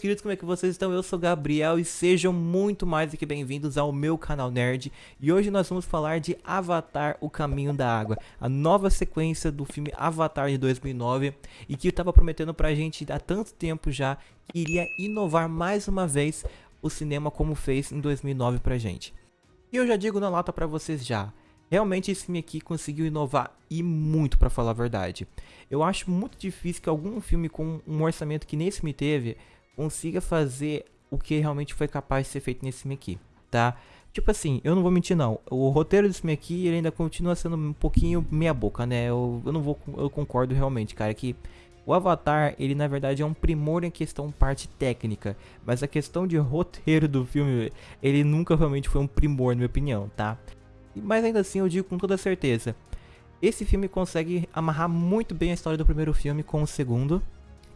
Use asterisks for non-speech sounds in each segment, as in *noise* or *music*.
queridos, como é que vocês estão? Eu sou Gabriel e sejam muito mais do que bem-vindos ao meu canal Nerd. E hoje nós vamos falar de Avatar, O Caminho da Água, a nova sequência do filme Avatar de 2009 e que eu tava prometendo pra gente há tanto tempo já que iria inovar mais uma vez o cinema como fez em 2009 pra gente. E eu já digo na lata pra vocês já, Realmente esse filme aqui conseguiu inovar e muito para falar a verdade. Eu acho muito difícil que algum filme com um orçamento que nesse filme teve consiga fazer o que realmente foi capaz de ser feito nesse aqui, tá? Tipo assim, eu não vou mentir não, o roteiro desse aqui ele ainda continua sendo um pouquinho meia boca, né? Eu, eu não vou, eu concordo realmente, cara, que o Avatar, ele na verdade é um primor em questão parte técnica, mas a questão de roteiro do filme, ele nunca realmente foi um primor, na minha opinião, tá? Mas ainda assim eu digo com toda certeza, esse filme consegue amarrar muito bem a história do primeiro filme com o segundo,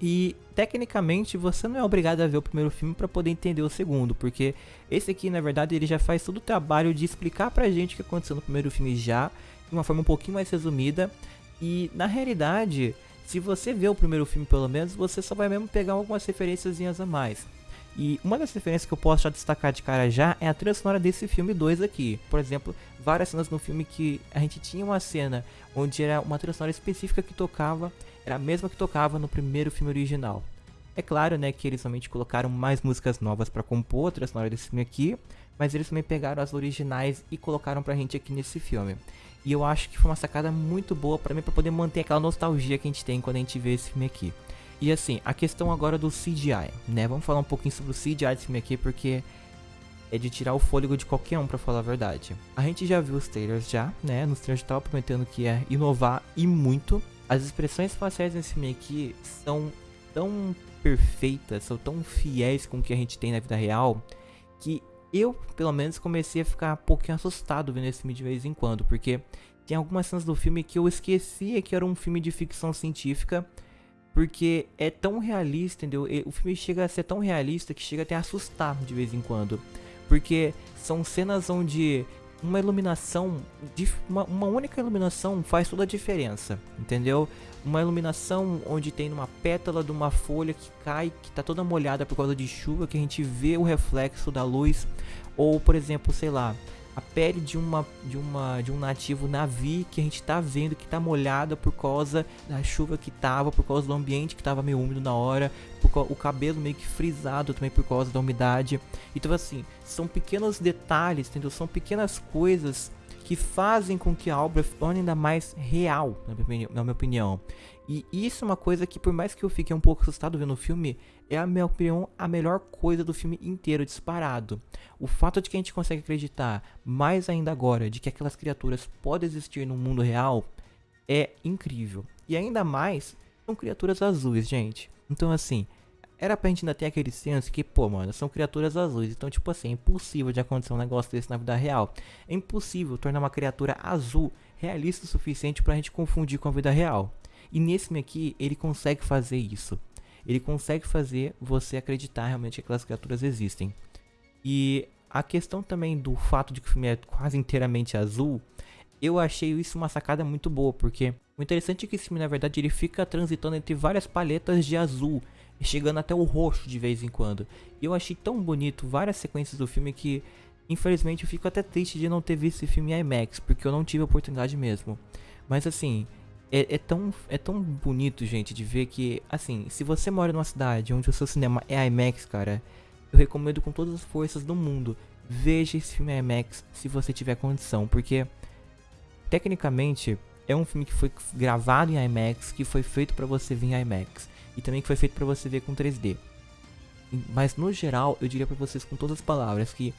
e tecnicamente você não é obrigado a ver o primeiro filme para poder entender o segundo, porque esse aqui na verdade ele já faz todo o trabalho de explicar pra gente o que aconteceu no primeiro filme já, de uma forma um pouquinho mais resumida. E na realidade, se você vê o primeiro filme pelo menos, você só vai mesmo pegar algumas referências a mais. E uma das referências que eu posso já destacar de cara já é a trilha sonora desse filme 2 aqui. Por exemplo, várias cenas no filme que a gente tinha uma cena onde era uma trilha sonora específica que tocava era a mesma que tocava no primeiro filme original. É claro, né, que eles somente colocaram mais músicas novas para compor a trilha sonora desse filme aqui, mas eles também pegaram as originais e colocaram pra gente aqui nesse filme. E eu acho que foi uma sacada muito boa para mim para poder manter aquela nostalgia que a gente tem quando a gente vê esse filme aqui. E assim, a questão agora do CGI, né? Vamos falar um pouquinho sobre o CGI desse filme aqui porque é de tirar o fôlego de qualquer um, para falar a verdade. A gente já viu os trailers já, né? Nos trailers tava prometendo que ia inovar e muito. As expressões faciais nesse filme aqui são tão perfeitas, são tão fiéis com o que a gente tem na vida real, que eu, pelo menos, comecei a ficar um pouquinho assustado vendo esse filme de vez em quando, porque tem algumas cenas do filme que eu esquecia que era um filme de ficção científica, porque é tão realista, entendeu? O filme chega a ser tão realista que chega até a assustar de vez em quando. Porque são cenas onde uma iluminação, uma, uma, única iluminação faz toda a diferença, entendeu? Uma iluminação onde tem uma pétala de uma folha que cai, que tá toda molhada por causa de chuva, que a gente vê o reflexo da luz, ou por exemplo, sei lá, a pele de uma de uma de um nativo navi que a gente tá vendo que tá molhada por causa da chuva que tava, por causa do ambiente que tava meio úmido na hora, por, o cabelo meio que frisado também por causa da umidade. Então assim, são pequenos detalhes, entendeu? São pequenas coisas que fazem com que a obra torne ainda mais real, na minha opinião. E isso é uma coisa que, por mais que eu fique um pouco assustado vendo o filme, é, a minha opinião, a melhor coisa do filme inteiro, disparado. O fato de que a gente consegue acreditar, mais ainda agora, de que aquelas criaturas podem existir no mundo real, é incrível. E ainda mais, são criaturas azuis, gente. Então, assim, era pra gente ainda ter aquele senso que, pô, mano, são criaturas azuis. Então, tipo assim, é impossível de acontecer um negócio desse na vida real. É impossível tornar uma criatura azul realista o suficiente pra gente confundir com a vida real. E nesse aqui, ele consegue fazer isso. Ele consegue fazer você acreditar realmente que aquelas criaturas existem. E a questão também do fato de que o filme é quase inteiramente azul, eu achei isso uma sacada muito boa, porque o interessante é que esse filme, na verdade, ele fica transitando entre várias paletas de azul chegando até o roxo de vez em quando. E eu achei tão bonito várias sequências do filme que, infelizmente, eu fico até triste de não ter visto esse filme em IMAX, porque eu não tive a oportunidade mesmo. Mas assim, é, é, tão, é tão bonito, gente, de ver que, assim, se você mora numa cidade onde o seu cinema é IMAX, cara, eu recomendo com todas as forças do mundo, veja esse filme IMAX se você tiver condição, porque, tecnicamente, é um filme que foi gravado em IMAX, que foi feito para você ver em IMAX e também que foi feito para você ver com 3D. Mas no geral, eu diria para vocês com todas as palavras que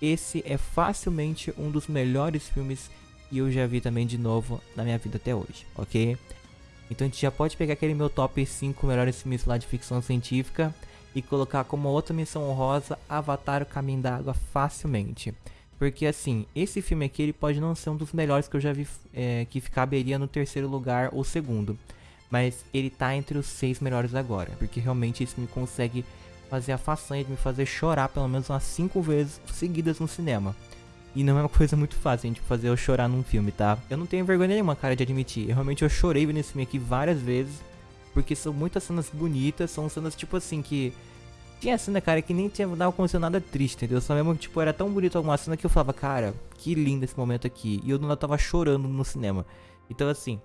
esse é facilmente um dos melhores filmes que eu já vi também de novo na minha vida até hoje, ok? Então a gente já pode pegar aquele meu top 5 melhores filmes lá de ficção científica e colocar como outra missão honrosa Avatar o Caminho da Água facilmente. Porque assim, esse filme aqui ele pode não ser um dos melhores que eu já vi é, que caberia no terceiro lugar ou segundo mas ele tá entre os seis melhores agora, porque realmente isso me consegue fazer a façanha de me fazer chorar pelo menos umas cinco vezes seguidas no cinema. E não é uma coisa muito fácil, gente, fazer eu chorar num filme, tá? Eu não tenho vergonha nenhuma, cara, de admitir. Eu realmente eu chorei vendo esse filme aqui várias vezes, porque são muitas cenas bonitas, são cenas tipo assim que Tinha cena, cara, que nem tinha dava acontecendo nada triste, entendeu? Só mesmo, tipo, era tão bonito alguma cena que eu falava, cara, que lindo esse momento aqui. E eu não tava chorando no cinema. Então, assim,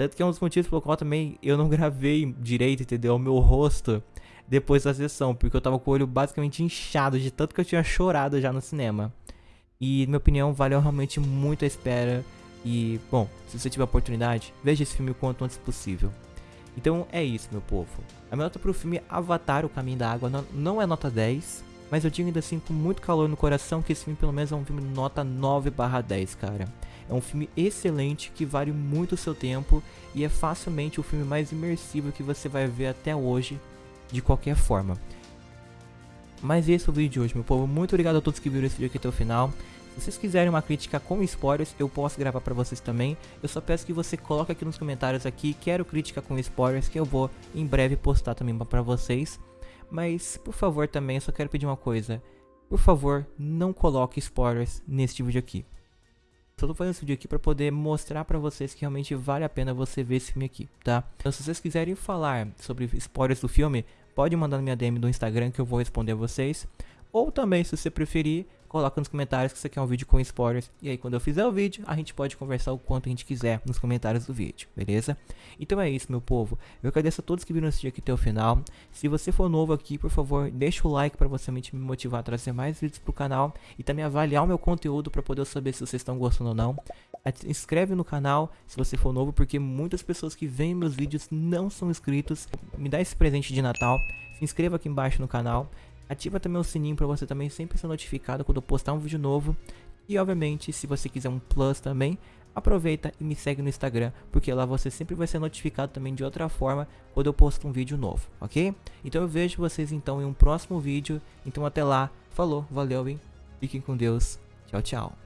tanto que é um dos motivos pelo qual também eu não *laughs* gravei direito, entendeu? O meu rosto depois da sessão, porque eu tava com o olho basicamente inchado de tanto que eu tinha chorado já no cinema. E, na minha opinião, valeu realmente muito a espera. E, bom, se você tiver oportunidade, veja esse filme o quanto antes possível. Então é isso, meu povo. A minha nota pro filme Avatar, O Caminho da Água, não é nota 10, mas eu digo ainda assim com muito calor no coração que esse filme pelo menos é um filme nota 9 barra 10, cara. É um filme excelente que vale muito o seu tempo e é facilmente o filme mais imersivo que você vai ver até hoje, de qualquer forma. Mas esse é o vídeo de hoje, meu povo. Muito obrigado a todos que viram esse vídeo aqui até o final. Se vocês quiserem uma crítica com spoilers, eu posso gravar pra vocês também. Eu só peço que você coloque aqui nos comentários aqui, quero crítica com spoilers, que eu vou em breve postar também pra vocês. Mas, por favor também, eu só quero pedir uma coisa. Por favor, não coloque spoilers neste vídeo aqui. Só tô fazendo esse vídeo aqui pra poder mostrar pra vocês que realmente vale a pena você ver esse filme aqui, tá? Então se vocês quiserem falar sobre spoilers do filme, pode mandar na minha DM do Instagram que eu vou responder a vocês. Ou também, se você preferir, coloca nos comentários que você quer um vídeo com spoilers. E aí, quando eu fizer o vídeo, a gente pode conversar o quanto a gente quiser nos comentários do vídeo, beleza? Então é isso, meu povo. Eu agradeço a todos que viram esse vídeo aqui até o final. Se você for novo aqui, por favor, deixa o like para você me motivar a trazer mais vídeos pro canal. E também avaliar o meu conteúdo para poder saber se vocês estão gostando ou não. Inscreve no canal se você for novo, porque muitas pessoas que veem meus vídeos não são inscritos. Me dá esse presente de Natal. Se inscreva aqui embaixo no canal. Ativa também o sininho para você também sempre ser notificado quando eu postar um vídeo novo. E obviamente, se você quiser um plus também, aproveita e me segue no Instagram, porque lá você sempre vai ser notificado também de outra forma quando eu posto um vídeo novo, ok? Então eu vejo vocês então em um próximo vídeo. Então até lá, falou, valeu, hein? Fiquem com Deus. Tchau, tchau.